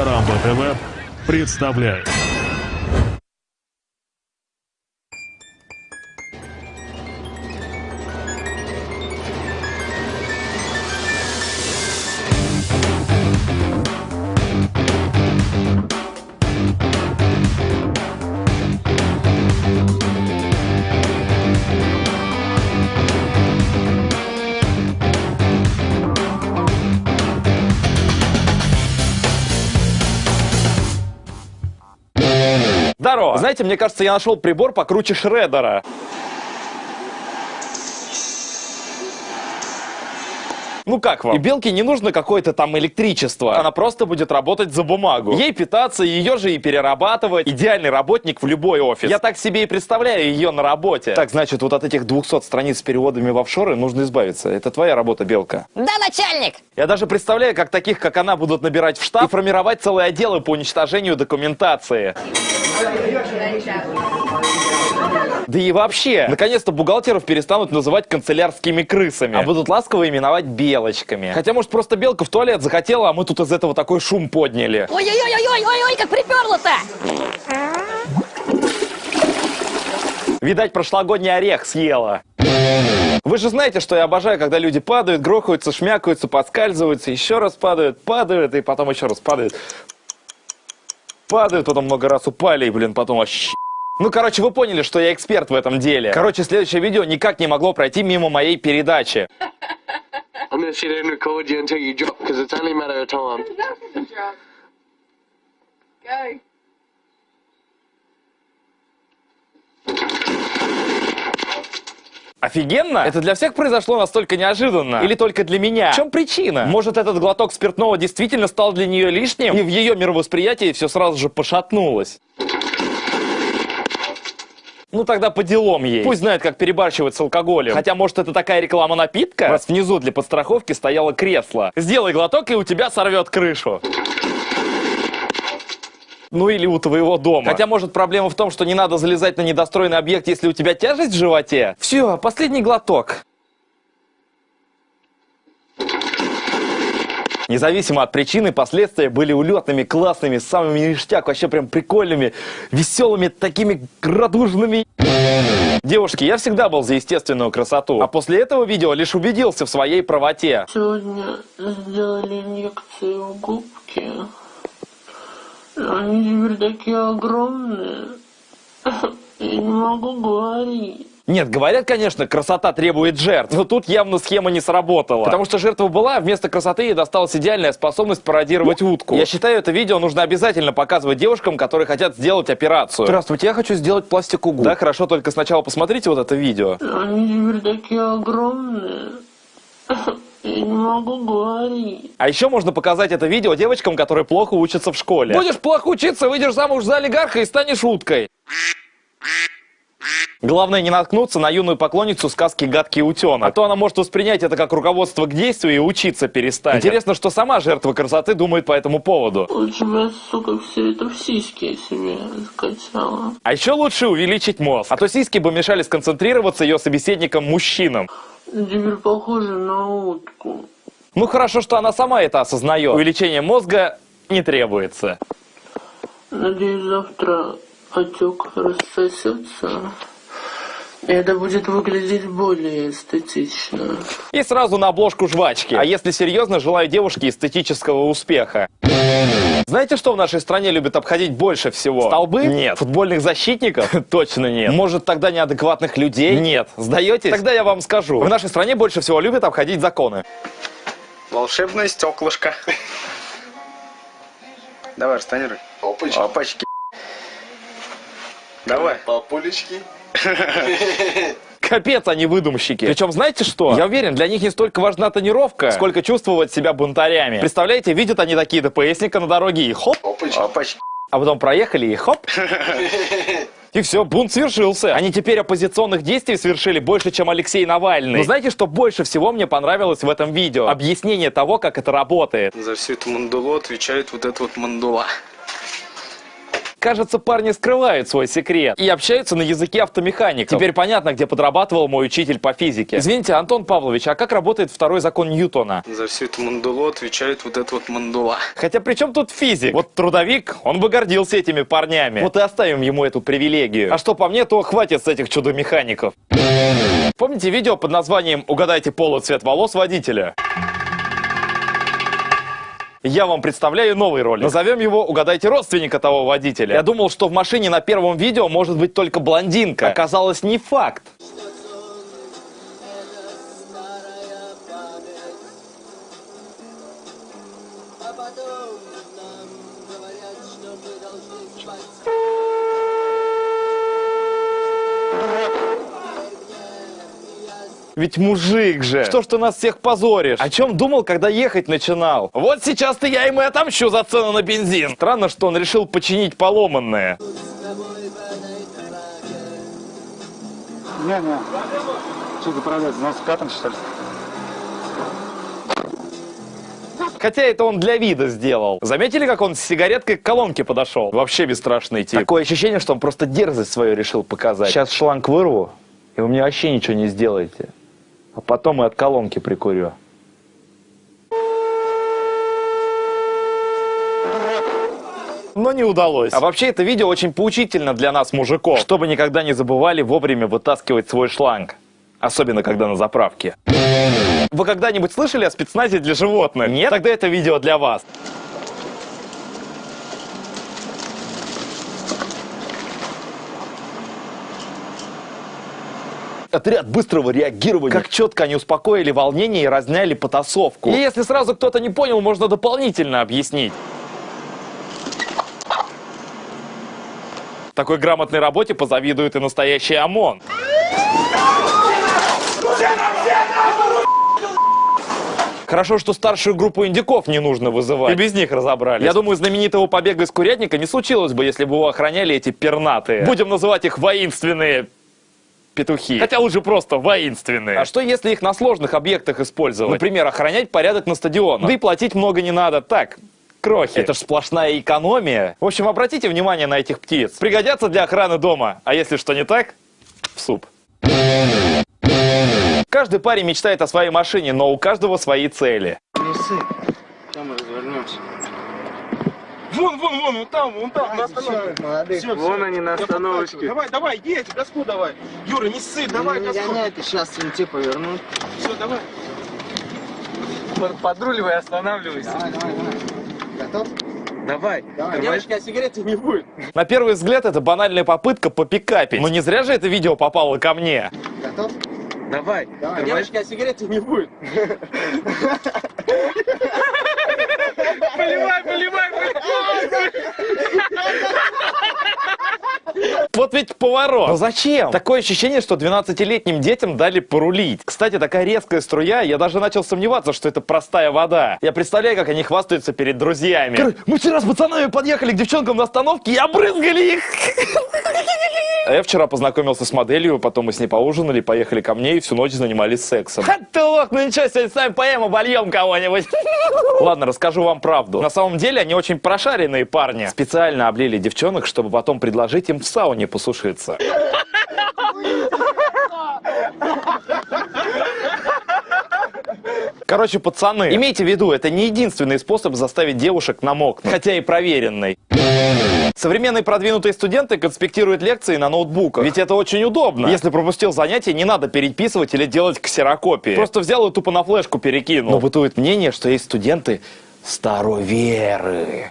Карамба ТВ представляет. Знаете, мне кажется, я нашел прибор покруче шредера. Ну как вам? И белке не нужно какое-то там электричество. Она просто будет работать за бумагу. Ей питаться, ее же и перерабатывать. Идеальный работник в любой офис. Я так себе и представляю ее на работе. Так, значит, вот от этих 200 страниц с переводами в офшоры нужно избавиться. Это твоя работа, белка. Да, начальник! Я даже представляю, как таких, как она, будут набирать в штаб и формировать целые отделы по уничтожению документации. Да и вообще, наконец-то бухгалтеров перестанут называть канцелярскими крысами, а будут ласково именовать белочками. Хотя, может, просто белка в туалет захотела, а мы тут из этого такой шум подняли. Ой-ой-ой-ой-ой-ой, как приперло-то! Видать, прошлогодний орех съела. Вы же знаете, что я обожаю, когда люди падают, грохаются, шмякаются, подскальзываются, еще раз падают, падают, и потом еще раз падают. Падают, потом много раз упали, и, блин, потом вообще... Ну, короче, вы поняли, что я эксперт в этом деле. Короче, следующее видео никак не могло пройти мимо моей передачи. Офигенно? Это для всех произошло настолько неожиданно? Или только для меня? В чем причина? Может, этот глоток спиртного действительно стал для нее лишним? И в ее мировосприятии все сразу же пошатнулось? Ну тогда по делам ей. Пусть знает, как перебарщивать с алкоголем. Хотя, может, это такая реклама напитка? Раз внизу для подстраховки стояло кресло. Сделай глоток, и у тебя сорвет крышу. Ну или у твоего дома. Хотя, может, проблема в том, что не надо залезать на недостроенный объект, если у тебя тяжесть в животе. Все, последний глоток. Независимо от причины, последствия были улетными, классными, самыми ништяк, вообще прям прикольными, веселыми, такими радужными. Девушки, я всегда был за естественную красоту, а после этого видео лишь убедился в своей правоте. Сегодня сделали инъекцию губки. Они теперь такие огромные. Я не могу говорить. Нет, говорят, конечно, красота требует жертв, но тут явно схема не сработала. Потому что жертва была, а вместо красоты ей досталась идеальная способность пародировать утку. Я считаю, это видео нужно обязательно показывать девушкам, которые хотят сделать операцию. Здравствуйте, я хочу сделать пластику губ. Да, хорошо, только сначала посмотрите вот это видео. Они теперь такие огромные. Я не могу говорить. А еще можно показать это видео девочкам, которые плохо учатся в школе. Будешь плохо учиться, выйдешь замуж за олигарха и станешь уткой. Главное не наткнуться на юную поклонницу сказки «Гадкий утенок». А то она может воспринять это как руководство к действию и учиться перестать. Интересно, что сама жертва красоты думает по этому поводу. Лучше бы сука, все это в сиськи себе скачала. А еще лучше увеличить мозг. А то сиськи бы мешали сконцентрироваться ее собеседникам-мужчинам. Теперь похоже на утку. Ну хорошо, что она сама это осознает. Увеличение мозга не требуется. Надеюсь, завтра отек рассосется. И это будет выглядеть более эстетично. И сразу на обложку жвачки. А если серьезно, желаю девушке эстетического успеха. Знаете, что в нашей стране любят обходить больше всего? Столбы? Нет. Футбольных защитников? Точно нет. Может, тогда неадекватных людей? Нет. Сдаетесь? Тогда я вам скажу. В нашей стране больше всего любят обходить законы. Волшебное стеклышко. Давай, растонируй. Опачки. Опачки. Давай. Папулечки. Капец, они выдумщики. Причем, знаете что? Я уверен, для них не столько важна тонировка, сколько чувствовать себя бунтарями. Представляете, видят они такие ДПСника на дороге и хоп, Опачки. Опачки. а потом проехали и хоп. И все, бунт свершился. Они теперь оппозиционных действий совершили больше, чем Алексей Навальный. Но знаете, что больше всего мне понравилось в этом видео? Объяснение того, как это работает. За всю эту мандулу отвечает вот эта вот мандула. Кажется, парни скрывают свой секрет и общаются на языке автомехаников. Теперь понятно, где подрабатывал мой учитель по физике. Извините, Антон Павлович, а как работает второй закон Ньютона? За всю эту мандулу отвечает вот эта вот мандула. Хотя при чем тут физик? Вот трудовик, он бы гордился этими парнями. Вот и оставим ему эту привилегию. А что по мне, то хватит с этих чудо-механиков. Помните видео под названием «Угадайте пол и цвет волос водителя»? Я вам представляю новый ролик. Назовем его «Угадайте родственника того водителя». Я думал, что в машине на первом видео может быть только блондинка. Оказалось, не факт. Ведь мужик же. Что ж ты нас всех позоришь? О чем думал, когда ехать начинал? Вот сейчас-то я ему и отомщу за цену на бензин. Странно, что он решил починить поломанное. Не-не. Что заправляется? У нас катан, что ли? Хотя это он для вида сделал. Заметили, как он с сигареткой к колонке подошел? Вообще бесстрашный тип. Такое ощущение, что он просто дерзость свою решил показать. Сейчас шланг вырву, и вы мне вообще ничего не сделаете. А потом и от колонки прикурю. Но не удалось. А вообще это видео очень поучительно для нас, мужиков, чтобы никогда не забывали вовремя вытаскивать свой шланг. Особенно, когда на заправке. Вы когда-нибудь слышали о спецназе для животных? Нет? Тогда это видео для вас. Отряд быстрого реагирования. Как четко они успокоили волнение и разняли потасовку. И если сразу кто-то не понял, можно дополнительно объяснить. Такой грамотной работе позавидует и настоящий ОМОН. Хорошо, что старшую группу индиков не нужно вызывать. И без них разобрались. Я думаю, знаменитого побега из курятника не случилось бы, если бы его охраняли эти пернатые. Будем называть их воинственные петухи. Хотя лучше просто воинственные. А что если их на сложных объектах использовать? Например, охранять порядок на стадионах. Да и платить много не надо. Так, крохи. Это ж сплошная экономия. В общем, обратите внимание на этих птиц. Пригодятся для охраны дома. А если что не так, в суп. Каждый парень мечтает о своей машине, но у каждого свои цели. Не ссы. Там мы развернемся. Вон, вон, вон, вон там, вон там, на остановке. Молодых. Вон они на я остановочке. Давай, давай, едь, газку давай. Юра, не ссы, давай, не газку. гоняй, ты сейчас винти повернут. Все, давай. Подруливай, останавливайся. Давай, давай, давай. Готов? Давай. Давай. Девочки, а сигареты не будет. На первый взгляд, это банальная попытка попикапить. Но не зря же это видео попало ко мне. Готов? Давай. Давай. Девочки, а сигареты не будет. Вот ведь поворот. Но зачем? Такое ощущение, что 12-летним детям дали порулить. Кстати, такая резкая струя, я даже начал сомневаться, что это простая вода. Я представляю, как они хвастаются перед друзьями. Короче, мы вчера с пацанами подъехали к девчонкам на остановке и обрызгали их. А я вчера познакомился с моделью, потом мы с ней поужинали, поехали ко мне и всю ночь занимались сексом. Ха ты лох, ну ничего, сегодня сами поем, обольем кого-нибудь. Ладно, расскажу вам правду. На самом деле они очень прошаренные парни. Специально облили девчонок, чтобы потом предложить им в сауне посушиться. Короче, пацаны, имейте в виду, это не единственный способ заставить девушек намокнуть, хотя и проверенный. Современные продвинутые студенты конспектируют лекции на ноутбуках, ведь это очень удобно. Если пропустил занятие, не надо переписывать или делать ксерокопии. Просто взял и тупо на флешку перекинул. Но бытует мнение, что есть студенты староверы.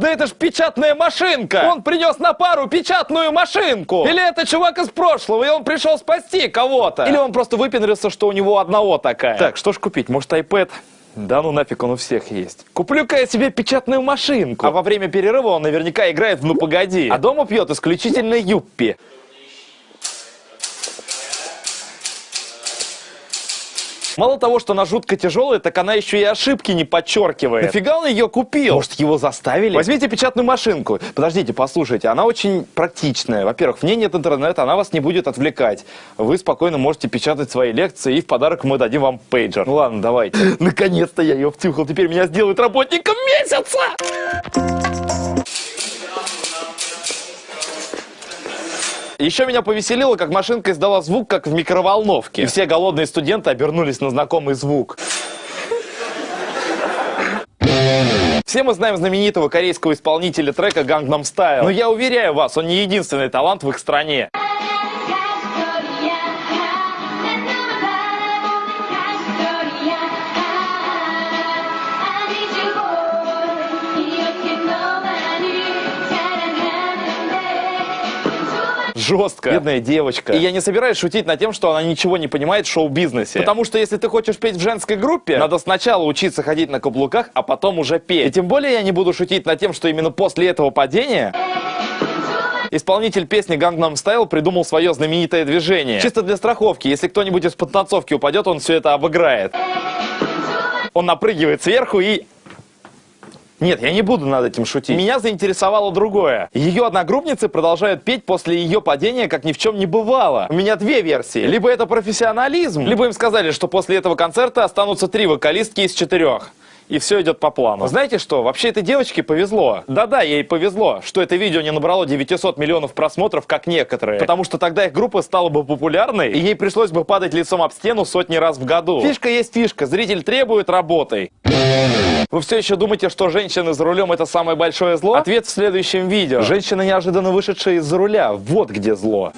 Да это ж печатная машинка! Он принес на пару печатную машинку! Или это чувак из прошлого, и он пришел спасти кого-то? Или он просто выпендрился, что у него одного такая? Так, что ж купить? Может, iPad? Да ну нафиг, он у всех есть. Куплю-ка я себе печатную машинку. А во время перерыва он наверняка играет в «Ну погоди». А дома пьет исключительно юппи. Мало того, что она жутко тяжелая, так она еще и ошибки не подчеркивает. Нафига он ее купил? Может, его заставили? Возьмите печатную машинку. Подождите, послушайте, она очень практичная. Во-первых, в ней нет интернета, она вас не будет отвлекать. Вы спокойно можете печатать свои лекции, и в подарок мы дадим вам пейджер. Ну ладно, давайте. Наконец-то я ее втюхал. Теперь меня сделают работником месяца! Еще меня повеселило, как машинка издала звук, как в микроволновке. И все голодные студенты обернулись на знакомый звук. Все мы знаем знаменитого корейского исполнителя трека Gangnam Style. Но я уверяю вас, он не единственный талант в их стране. Жестко. Бедная девочка. И я не собираюсь шутить над тем, что она ничего не понимает в шоу-бизнесе. Потому что если ты хочешь петь в женской группе, надо сначала учиться ходить на каблуках, а потом уже петь. И тем более я не буду шутить над тем, что именно после этого падения Исполнитель песни Gangnam Style придумал свое знаменитое движение. Чисто для страховки. Если кто-нибудь из подтанцовки упадет, он все это обыграет. Он напрыгивает сверху и... Нет, я не буду над этим шутить. Меня заинтересовало другое. Ее одногруппницы продолжают петь после ее падения, как ни в чем не бывало. У меня две версии. Либо это профессионализм, либо им сказали, что после этого концерта останутся три вокалистки из четырех. И все идет по плану. Знаете что? Вообще этой девочке повезло. Да-да, ей повезло, что это видео не набрало 900 миллионов просмотров, как некоторые. Потому что тогда их группа стала бы популярной, и ей пришлось бы падать лицом об стену сотни раз в году. Фишка есть фишка. Зритель требует работы. Вы все еще думаете, что женщины за рулем это самое большое зло? Ответ в следующем видео. Женщина, неожиданно вышедшая из-за руля. Вот где зло.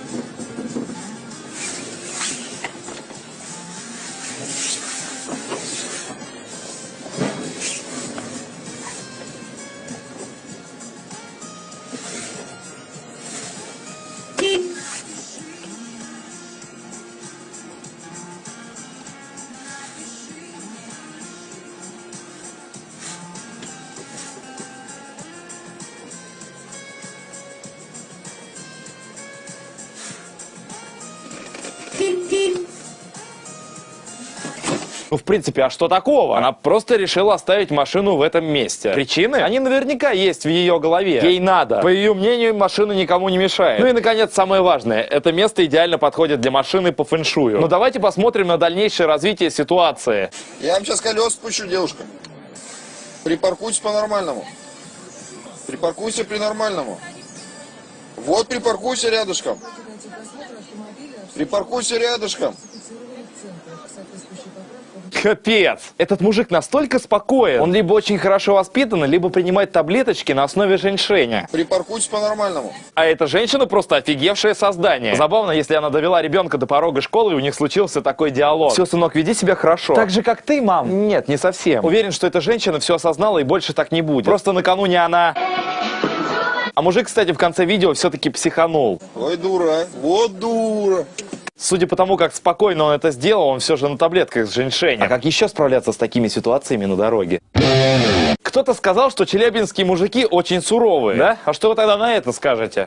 Ну, в принципе, а что такого? Она просто решила оставить машину в этом месте. Причины? Они наверняка есть в ее голове. Ей надо. По ее мнению, машина никому не мешает. Ну и, наконец, самое важное. Это место идеально подходит для машины по фэншую. Ну, давайте посмотрим на дальнейшее развитие ситуации. Я вам сейчас колес спущу, девушка. Припаркуйтесь по-нормальному. Припаркуйся при-нормальному. Вот припаркуйся рядышком. Припаркуйся рядышком. Капец! Этот мужик настолько спокоен. Он либо очень хорошо воспитан, либо принимает таблеточки на основе женьшеня. Припаркуйтесь по-нормальному. А эта женщина просто офигевшее создание. Забавно, если она довела ребенка до порога школы, и у них случился такой диалог. Все, сынок, веди себя хорошо. Так же, как ты, мам. Нет, не совсем. Уверен, что эта женщина все осознала и больше так не будет. Просто накануне она... А мужик, кстати, в конце видео все-таки психанул. Ой, дура. Вот дура. Судя по тому, как спокойно он это сделал, он все же на таблетках с женьшенем. А как еще справляться с такими ситуациями на дороге? Кто-то сказал, что челябинские мужики очень суровые. Да? А что вы тогда на это скажете?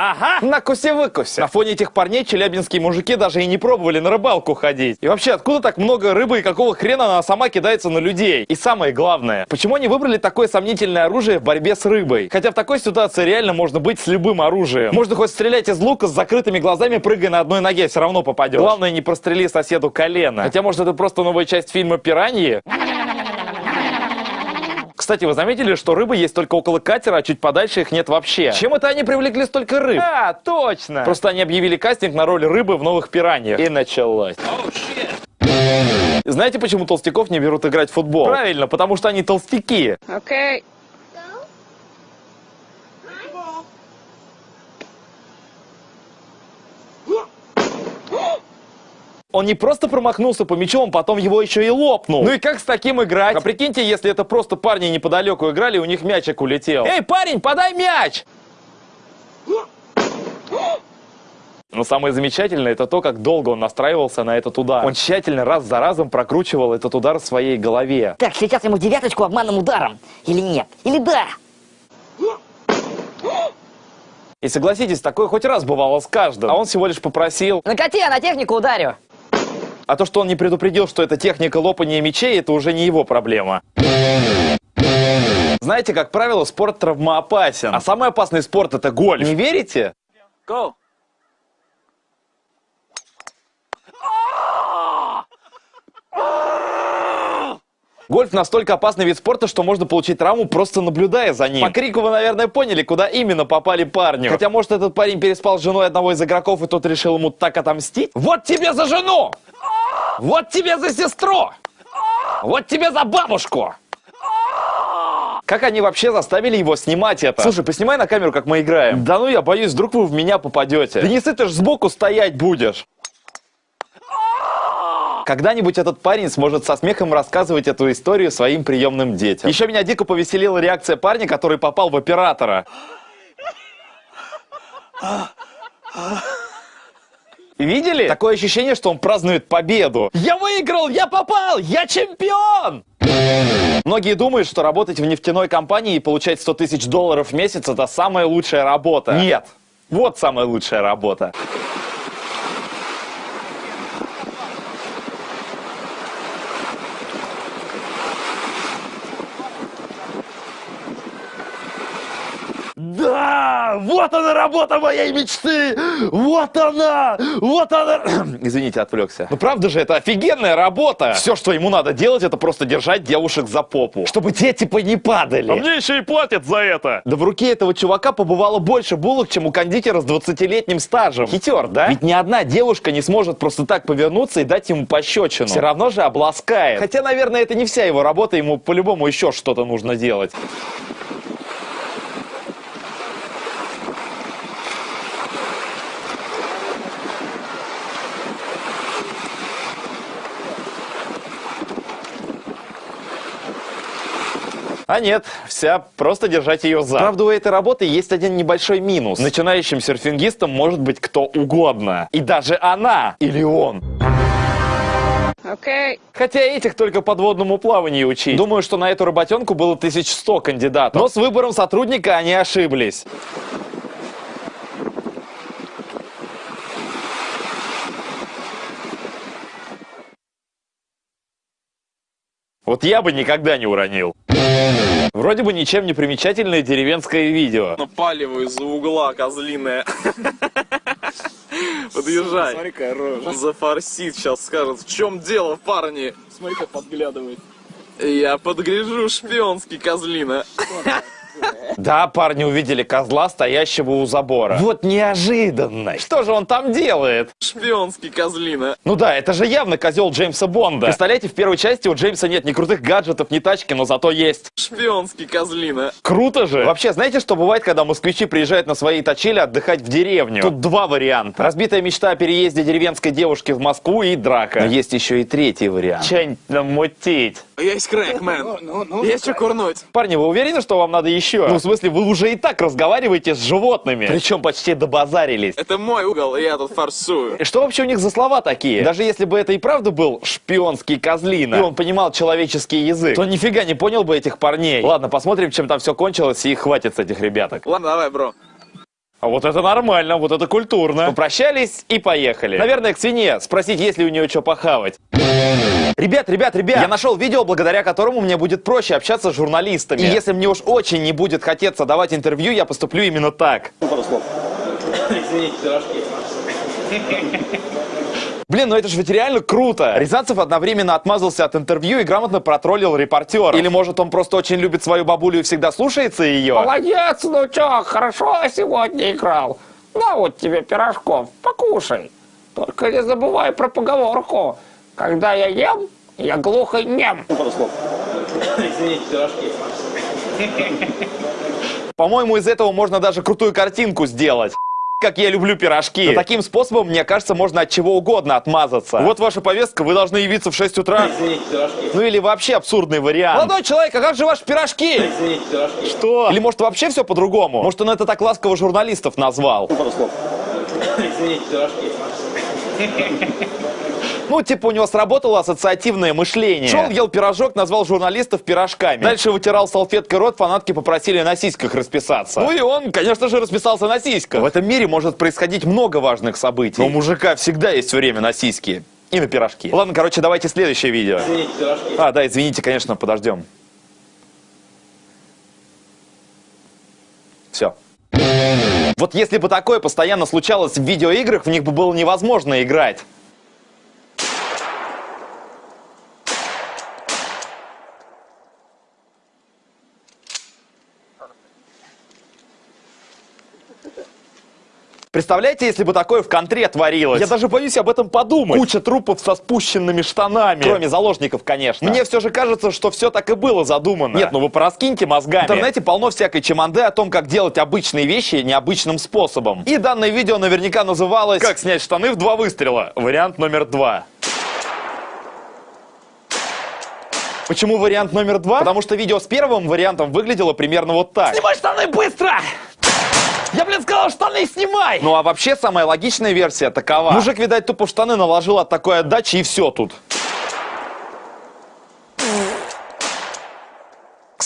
Ага, накуси-выкуси. На фоне этих парней челябинские мужики даже и не пробовали на рыбалку ходить. И вообще, откуда так много рыбы и какого хрена она сама кидается на людей? И самое главное, почему они выбрали такое сомнительное оружие в борьбе с рыбой? Хотя в такой ситуации реально можно быть с любым оружием. Можно хоть стрелять из лука с закрытыми глазами, прыгая на одной ноге, все равно попадешь. Главное, не прострели соседу колено. Хотя, может, это просто новая часть фильма «Пираньи»? Кстати, вы заметили, что рыбы есть только около катера, а чуть подальше их нет вообще? Чем это они привлекли столько рыб? А, точно! Просто они объявили кастинг на роль рыбы в новых пираньях. И началось. Знаете, почему толстяков не берут играть в футбол? Правильно, потому что они толстяки. Окей. Он не просто промахнулся по мячу, он потом его еще и лопнул. Ну и как с таким играть? А прикиньте, если это просто парни неподалеку играли, у них мячик улетел. Эй, парень, подай мяч! Но самое замечательное это то, как долго он настраивался на этот удар. Он тщательно раз за разом прокручивал этот удар в своей голове. Так, сейчас ему девяточку обманным ударом. Или нет? Или да? И согласитесь, такое хоть раз бывало с каждым. А он всего лишь попросил. Накати, я на технику ударю. А то, что он не предупредил, что это техника лопания мечей, это уже не его проблема. Знаете, как правило, спорт травмоопасен. А самый опасный спорт это гольф. Не верите? Go. Гольф настолько опасный вид спорта, что можно получить травму, просто наблюдая за ним. По крику вы, наверное, поняли, куда именно попали парню. Хотя, может, этот парень переспал с женой одного из игроков, и тот решил ему так отомстить? Вот тебе за жену! Вот тебе за сестру! Вот тебе за бабушку! Как они вообще заставили его снимать это? Слушай, поснимай на камеру, как мы играем. Да ну я боюсь, вдруг вы в меня попадете. Да не ты ж сбоку стоять будешь. Когда-нибудь этот парень сможет со смехом рассказывать эту историю своим приемным детям. Еще меня дико повеселила реакция парня, который попал в оператора. Видели? Такое ощущение, что он празднует победу. Я выиграл, я попал, я чемпион! Многие думают, что работать в нефтяной компании и получать 100 тысяч долларов в месяц – это самая лучшая работа. Нет, вот самая лучшая работа. Да! Вот она работа моей мечты! Вот она! Вот она! Извините, отвлекся. Ну правда же, это офигенная работа! Все, что ему надо делать, это просто держать девушек за попу. Чтобы те типа не падали. А мне еще и платят за это. Да в руке этого чувака побывало больше булок, чем у кондитера с 20-летним стажем. Хитер, да? Ведь ни одна девушка не сможет просто так повернуться и дать ему пощечину. Все равно же обласкает. Хотя, наверное, это не вся его работа, ему по-любому еще что-то нужно делать. А нет, вся, просто держать ее за. Правда, у этой работы есть один небольшой минус. Начинающим серфингистом может быть кто угодно. И даже она или он. Окей. Хотя этих только подводному плаванию учить. Думаю, что на эту работенку было 1100 кандидатов. Но с выбором сотрудника они ошиблись. Вот я бы никогда не уронил. Вроде бы ничем не примечательное деревенское видео. Напаливаю из-за угла, козлиная. Подъезжай. Смотри-ка, рожа. Зафорсит, сейчас скажет, в чем дело, парни? Смотри-ка, подглядывает. Я подгляжу шпионский, козлина. Да, парни увидели козла, стоящего у забора. Вот неожиданно. Что же он там делает? Шпионский, козлина. Ну да, это же явно козел Джеймса Бонда. Представляете, в первой части у Джеймса нет ни крутых гаджетов, ни тачки, но зато есть. Шпионский, козлина. Круто же! Вообще, знаете, что бывает, когда москвичи приезжают на свои точили отдыхать в деревню? Тут два варианта. Разбитая мечта о переезде деревенской девушки в Москву и драка. Но есть еще и третий вариант. Чань намутить. Есть крэк, мэн. Есть что курнуть. Парни, вы уверены, что вам надо еще? Ну, в смысле, вы уже и так разговариваете с животными. Причем почти добазарились. Это мой угол, и я тут форсую. И Что вообще у них за слова такие? Даже если бы это и правда был шпионский козлина, и он понимал человеческий язык, то нифига не понял бы этих парней. Ладно, посмотрим, чем там все кончилось, и хватит с этих ребяток. Ладно, давай, бро. А вот это нормально, вот это культурно. Попрощались и поехали. Наверное, к свинье спросить, есть ли у нее что похавать. Ребят, ребят, ребят, я нашел видео, благодаря которому мне будет проще общаться с журналистами. И если мне уж очень не будет хотеться давать интервью, я поступлю именно так. Блин, ну это же ведь реально круто. Рязанцев одновременно отмазался от интервью и грамотно протроллил репортера. Или может он просто очень любит свою бабулю и всегда слушается ее? Молодец, внучок, хорошо сегодня играл. На вот тебе пирожков, покушай. Только не забывай про поговорку. Когда я ем, я глухо нем. По-моему, из этого можно даже крутую картинку сделать. Как я люблю пирожки. Но таким способом, мне кажется, можно от чего угодно отмазаться. Вот ваша повестка, вы должны явиться в 6 утра. Ну или вообще абсурдный вариант. Молодой человек, а как же ваши пирожки? Что? Или может вообще все по-другому? Может он это так ласково журналистов назвал? Ну, типа у него сработало ассоциативное мышление. Шел, ел пирожок, назвал журналистов пирожками. Дальше вытирал салфеткой рот, фанатки попросили на сиськах расписаться. Ну и он, конечно же, расписался на сиськах. В этом мире может происходить много важных событий. Но у мужика всегда есть время на сиськи. И на пирожки. Ладно, короче, давайте следующее видео. А, да, извините, конечно, подождем. Все. Вот если бы такое постоянно случалось в видеоиграх, в них бы было невозможно играть. Представляете, если бы такое в контре творилось? Я даже боюсь об этом подумать. Куча трупов со спущенными штанами. Кроме заложников, конечно. Мне все же кажется, что все так и было задумано. Нет, ну вы пораскиньте мозгами. В интернете полно всякой чеманды о том, как делать обычные вещи необычным способом. И данное видео наверняка называлось «Как снять штаны в два выстрела». Вариант номер два. Почему вариант номер два? Потому что видео с первым вариантом выглядело примерно вот так. Снимай штаны быстро! Я, блин, сказал, штаны снимай! Ну а вообще самая логичная версия такова. Мужик, видать, тупо штаны наложил от такой отдачи и все тут.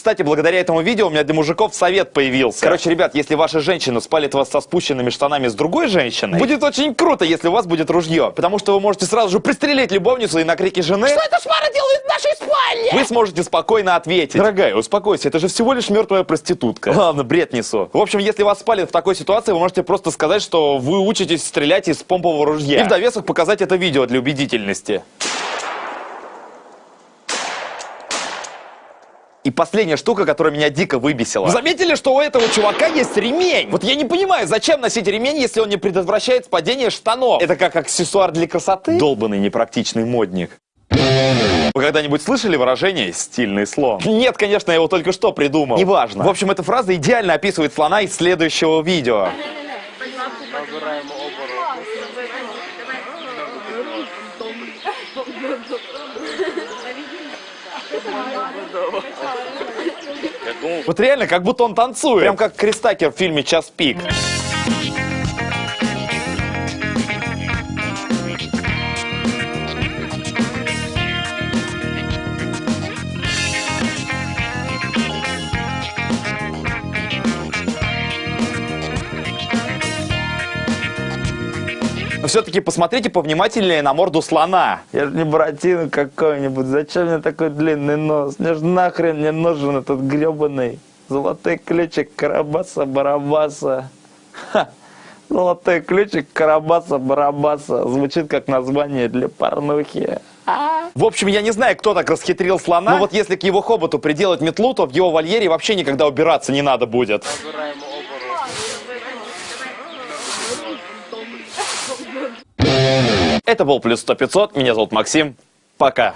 Кстати, благодаря этому видео у меня для мужиков совет появился. Короче, ребят, если ваша женщина спалит вас со спущенными штанами с другой женщиной, будет очень круто, если у вас будет ружье. Потому что вы можете сразу же пристрелить любовницу и на крики жены... Что эта шмара делает в нашей спальне? Вы сможете спокойно ответить. Дорогая, успокойся, это же всего лишь мертвая проститутка. Ладно, бред несу. В общем, если вас спалят в такой ситуации, вы можете просто сказать, что вы учитесь стрелять из помпового ружья. И в довесок показать это видео для убедительности. Последняя штука, которая меня дико выбесила. Вы заметили, что у этого чувака есть ремень? Вот я не понимаю, зачем носить ремень, если он не предотвращает падение штанов? Это как аксессуар для красоты? Долбанный непрактичный модник. Вы когда-нибудь слышали выражение «стильный слон»? Нет, конечно, я его только что придумал. Неважно. В общем, эта фраза идеально описывает слона из следующего видео. Вот реально, как будто он танцует. Прям как Кристакер в фильме «Час пик». Все-таки посмотрите повнимательнее на морду слона. Я же не Буратино какой-нибудь. Зачем мне такой длинный нос? Мне же нахрен не нужен этот гребаный золотой ключик Карабаса-Барабаса. Ха. Золотой ключик Карабаса-Барабаса. Звучит как название для порнухи. В общем, я не знаю, кто так расхитрил слона, но вот если к его хоботу приделать метлу, то в его вольере вообще никогда убираться не надо будет. Это был Плюс 100 500, меня зовут Максим, пока.